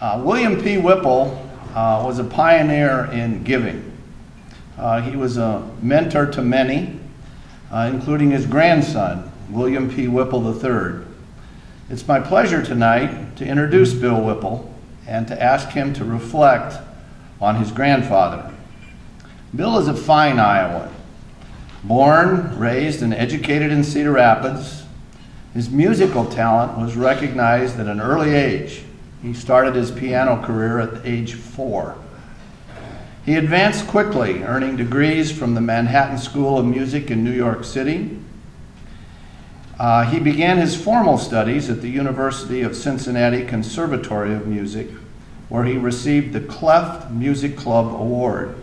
Uh, William P. Whipple uh, was a pioneer in giving. Uh, he was a mentor to many, uh, including his grandson, William P. Whipple III. It's my pleasure tonight to introduce Bill Whipple and to ask him to reflect on his grandfather. Bill is a fine Iowan. Born, raised, and educated in Cedar Rapids, his musical talent was recognized at an early age. He started his piano career at age four. He advanced quickly, earning degrees from the Manhattan School of Music in New York City. Uh, he began his formal studies at the University of Cincinnati Conservatory of Music, where he received the Cleft Music Club Award.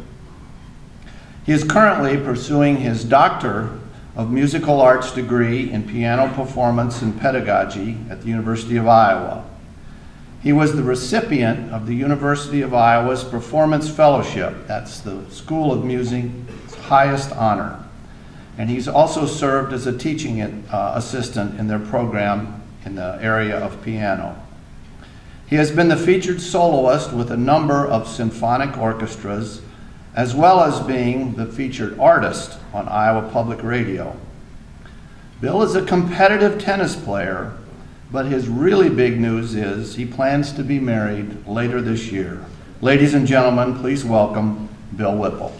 He is currently pursuing his Doctor of Musical Arts degree in piano performance and pedagogy at the University of Iowa. He was the recipient of the University of Iowa's Performance Fellowship. That's the School of Music's highest honor. And he's also served as a teaching uh, assistant in their program in the area of piano. He has been the featured soloist with a number of symphonic orchestras, as well as being the featured artist on Iowa Public Radio. Bill is a competitive tennis player but his really big news is he plans to be married later this year. Ladies and gentlemen, please welcome Bill Whipple.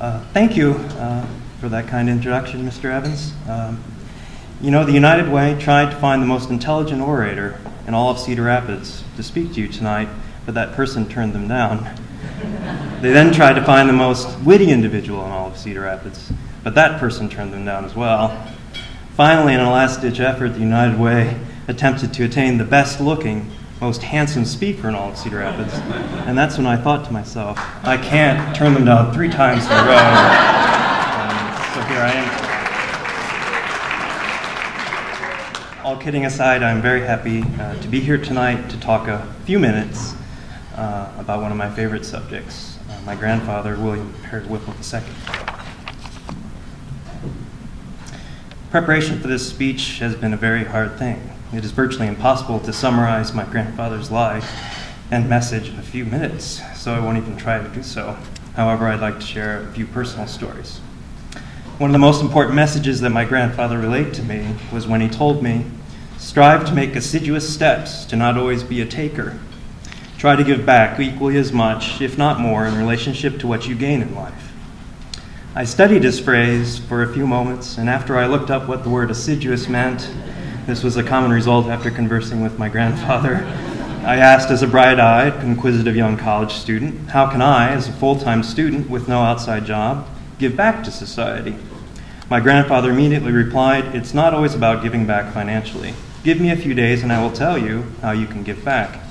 Uh, thank you uh, for that kind introduction, Mr. Evans. Um, you know, the United Way tried to find the most intelligent orator in all of Cedar Rapids to speak to you tonight, but that person turned them down. They then tried to find the most witty individual in all of Cedar Rapids, but that person turned them down as well. Finally, in a last ditch effort, the United Way attempted to attain the best looking, most handsome speaker in all of Cedar Rapids. And that's when I thought to myself, I can't turn them down three times in a row. Um, so here I am. All kidding aside, I'm very happy uh, to be here tonight to talk a few minutes uh, about one of my favorite subjects my grandfather, William Perry Whipple II. Preparation for this speech has been a very hard thing. It is virtually impossible to summarize my grandfather's life and message in a few minutes, so I won't even try to do so. However, I'd like to share a few personal stories. One of the most important messages that my grandfather relayed to me was when he told me, Strive to make assiduous steps to not always be a taker, Try to give back equally as much, if not more, in relationship to what you gain in life. I studied this phrase for a few moments, and after I looked up what the word assiduous meant, this was a common result after conversing with my grandfather. I asked, as a bright eyed, inquisitive young college student, how can I, as a full time student with no outside job, give back to society? My grandfather immediately replied, It's not always about giving back financially. Give me a few days and I will tell you how you can give back.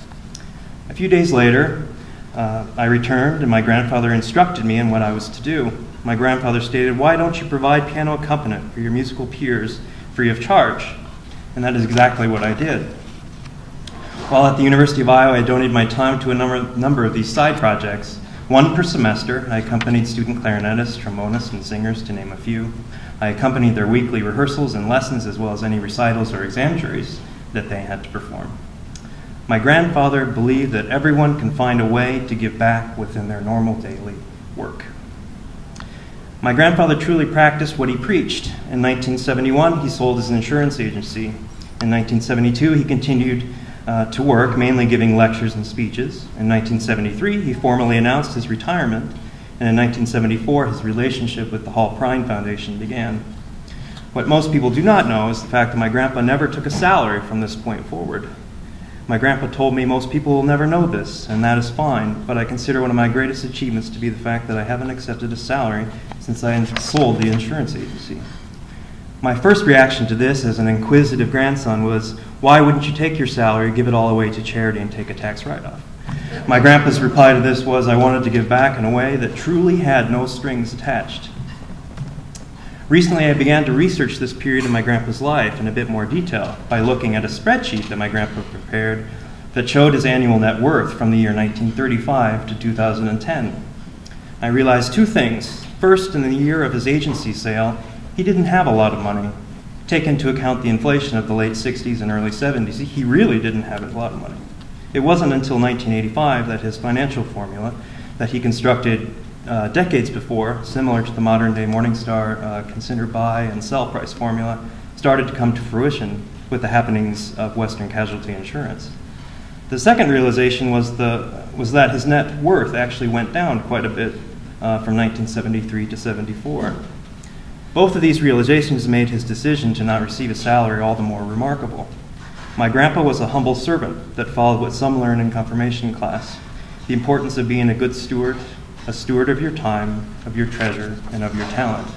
A few days later, uh, I returned, and my grandfather instructed me in what I was to do. My grandfather stated, Why don't you provide piano accompaniment for your musical peers free of charge? And that is exactly what I did. While at the University of Iowa, I donated my time to a number, number of these side projects. One per semester, I accompanied student clarinetists, trombonists, and singers, to name a few. I accompanied their weekly rehearsals and lessons, as well as any recitals or exam juries that they had to perform. My grandfather believed that everyone can find a way to give back within their normal daily work. My grandfather truly practiced what he preached. In 1971, he sold his insurance agency. In 1972, he continued uh, to work, mainly giving lectures and speeches. In 1973, he formally announced his retirement. And in 1974, his relationship with the Hall-Perrine Foundation began. What most people do not know is the fact that my grandpa never took a salary from this point forward. My grandpa told me most people will never know this, and that is fine, but I consider one of my greatest achievements to be the fact that I haven't accepted a salary since I sold the insurance agency. My first reaction to this as an inquisitive grandson was, why wouldn't you take your salary, give it all away to charity, and take a tax write off? My grandpa's reply to this was, I wanted to give back in a way that truly had no strings attached. Recently, I began to research this period in my grandpa's life in a bit more detail by looking at a spreadsheet that my grandpa prepared that showed his annual net worth from the year 1935 to 2010. I realized two things. First, in the year of his agency sale, he didn't have a lot of money. Take into account the inflation of the late 60s and early 70s, he really didn't have a lot of money. It wasn't until 1985 that his financial formula that he constructed uh, decades before, similar to the modern day Morningstar uh, consider buy and sell price formula, started to come to fruition with the happenings of Western Casualty Insurance. The second realization was, the, was that his net worth actually went down quite a bit uh, from 1973 to 74. Both of these realizations made his decision to not receive a salary all the more remarkable. My grandpa was a humble servant that followed what some learn in confirmation class the importance of being a good steward, a steward of your time, of your treasure, and of your talent.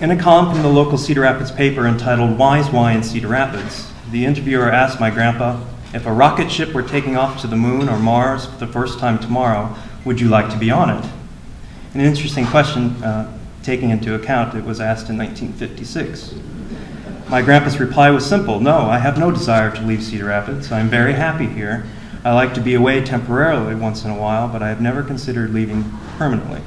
In a column from the local Cedar Rapids paper entitled Why in Cedar Rapids, the interviewer asked my grandpa if a rocket ship were taking off to the moon or Mars for the first time tomorrow, would you like to be on it? An interesting question, uh, taking into account it was asked in 1956. My grandpa's reply was simple No, I have no desire to leave Cedar Rapids. I am very happy here. I like to be away temporarily once in a while, but I have never considered leaving permanently.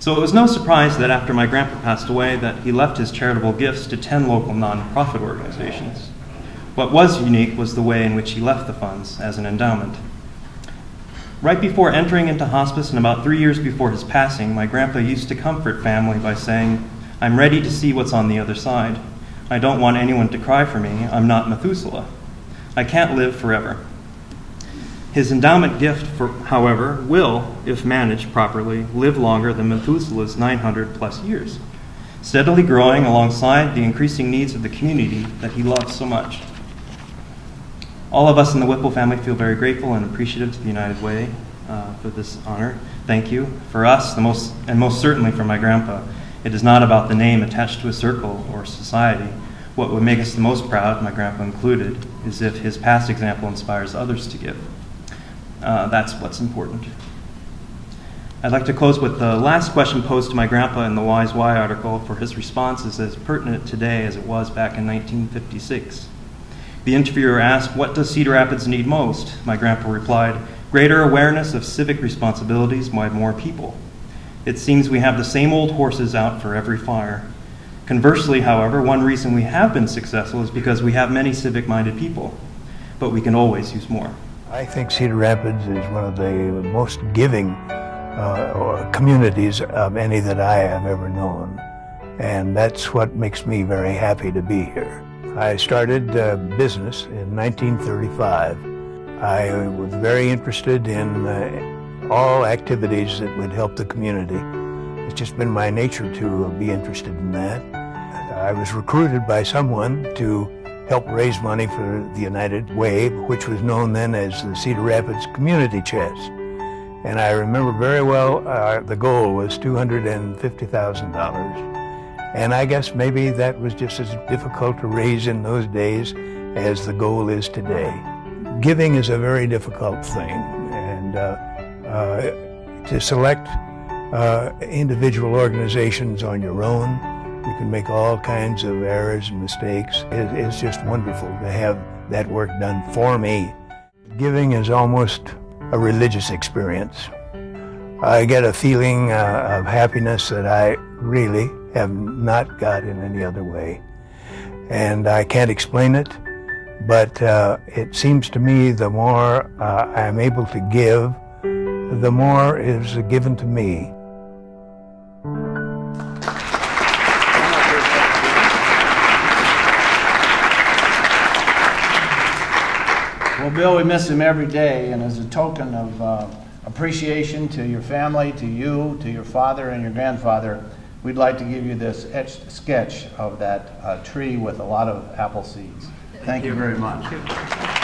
So it was no surprise that after my grandpa passed away that he left his charitable gifts to 10 local nonprofit organizations. What was unique was the way in which he left the funds as an endowment. Right before entering into hospice and about three years before his passing, my grandpa used to comfort family by saying, I'm ready to see what's on the other side. I don't want anyone to cry for me. I'm not Methuselah. I can't live forever. His endowment gift, for, however, will, if managed properly, live longer than Methuselah's 900 plus years, steadily growing alongside the increasing needs of the community that he loves so much. All of us in the Whipple family feel very grateful and appreciative to the United Way uh, for this honor. Thank you. For us, the most, and most certainly for my grandpa, it is not about the name attached to a circle or society. What would make us the most proud, my grandpa included, is if his past example inspires others to give. Uh, that's what's important. I'd like to close with the last question posed to my grandpa in the Why's Why article, for his response is as pertinent today as it was back in 1956. The interviewer asked, What does Cedar Rapids need most? My grandpa replied, Greater awareness of civic responsibilities by more people. It seems we have the same old horses out for every fire. Conversely, however, one reason we have been successful is because we have many civic minded people, but we can always use more. I think Cedar Rapids is one of the most giving uh, communities of any that I have ever known. And that's what makes me very happy to be here. I started uh, business in 1935. I was very interested in uh, all activities that would help the community. It's just been my nature to be interested in that. I was recruited by someone to helped raise money for the United Way, which was known then as the Cedar Rapids Community Chest. And I remember very well uh, the goal was $250,000. And I guess maybe that was just as difficult to raise in those days as the goal is today. Giving is a very difficult thing, and uh, uh, to select uh, individual organizations on your own you can make all kinds of errors and mistakes. it's just wonderful to have that work done for me. Giving is almost a religious experience. I get a feeling uh, of happiness that I really have not got in any other way. And I can't explain it, but uh, it seems to me the more uh, I'm able to give, the more is given to me. Well, Bill, we miss him every day, and as a token of uh, appreciation to your family, to you, to your father and your grandfather, we'd like to give you this etched sketch of that uh, tree with a lot of apple seeds. Thank, Thank you very much.